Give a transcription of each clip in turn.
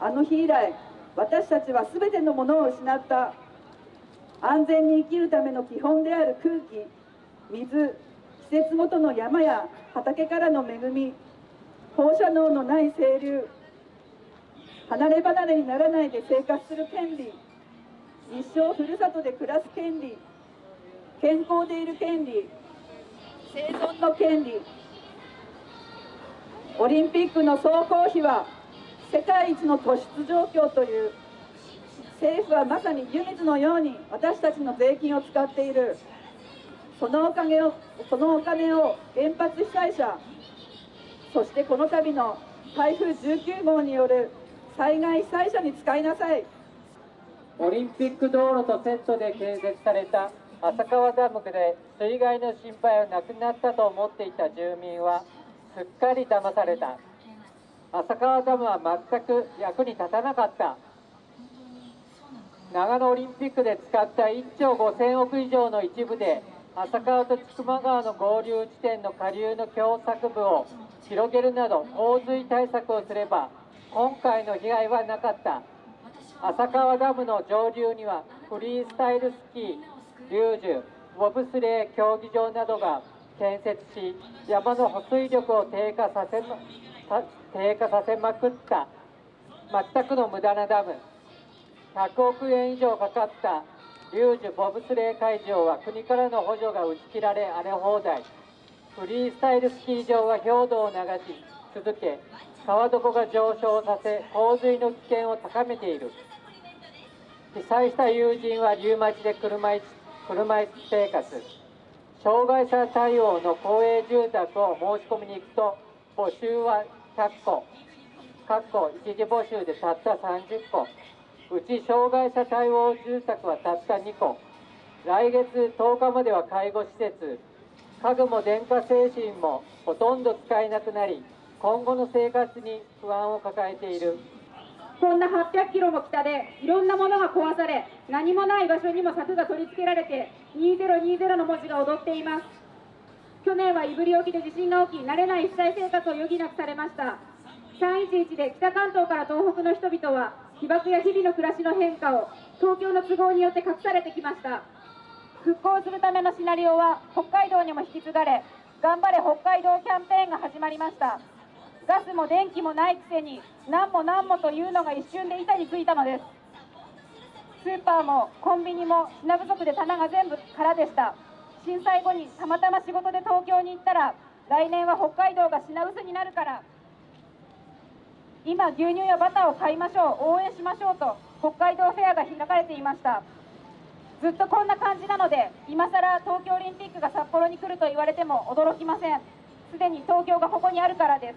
あの日以来私たちは全てのものを失った。安全に生きるための基本である空気水季節ごとの山や畑からの恵み放射能のない清流離れ離れにならないで生活する権利一生ふるさとで暮らす権利健康でいる権利生存の権利。オリンピックの総工費は世界一の突出状況という政府はまさに湯水のように私たちの税金を使っている。そのおかげをそのお金を原発被災者そしてこの度の台風19号による災害被災者に使いなさい。オリンピック道路とセットで建設された浅川ダムで水害の心配はなくなったと思っていた住民はすっかり騙された。浅川ダムは全く役に立たなかった。長野オリンピックで使った1兆5000億以上の一部で浅川と千曲川の合流地点の下流の狭窄部を広げるなど洪水対策をすれば今回の被害はなかった。浅川ダムの上流にはフリースタイルスキーリュージュボブスレー競技場などが建設し山の保水力を低下させ低下させまくった全くの無駄なダム。100億円以上かかったリュージュボブスレー会場は国からの補助が打ち切られ荒れ放題。フリースタイルスキー場は氷土を流し続け川床が上昇させ洪水の危険を高めている。被災した友人はリューマチで車椅子車椅子生活。障害者対応の公営住宅を申し込みに行くと募集は100個各個一時募集でたった30個。うち障害者対応住宅はたった2個。来月10日までは介護施設。家具も電化製品もほとんど使えなくなり今後の生活に不安を抱えている。こんな800キロも北でいろんなものが壊され何もない場所にも柵が取り付けられて2020の文字が踊っています。去年は胆振沖で地震が起き慣れない被災生活を余儀なくされました。311で北関東から東北の人々は被爆や日々の暮らしの変化を東京の都合によって隠されてきました。復興するためのシナリオは北海道にも引き継がれ頑張れ北海道キャンペーンが始まりました。ガスも電気もないくせに何も何もというのが一瞬で板についたのです。スーパーもコンビニも品不足で棚が全部空でした。震災後にたまたま仕事で東京に行ったら来年は北海道が品薄になるから今牛乳やバターを買いましょう応援しましょうと北海道フェアが開かれていました。ずっとこんな感じなので今さら東京オリンピックが札幌に来ると言われても驚きません。すでに東京がここにあるからです。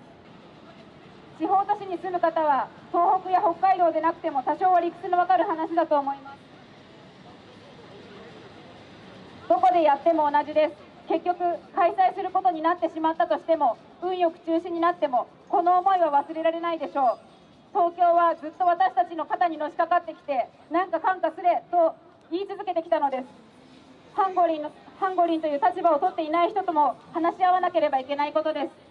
地方都市に住む方は東北や北海道でなくても多少は理屈のわかる話だと思います。どこでやっても同じです。結局開催することになってしまったとしても運よく中止になってもこの思いは忘れられないでしょう。東京はずっと私たちの肩にのしかかってきてなんか感化すれと言い続けてきたのです。ハンゴリンのハンゴリンという立場を取っていない人とも話し合わなければいけないことです。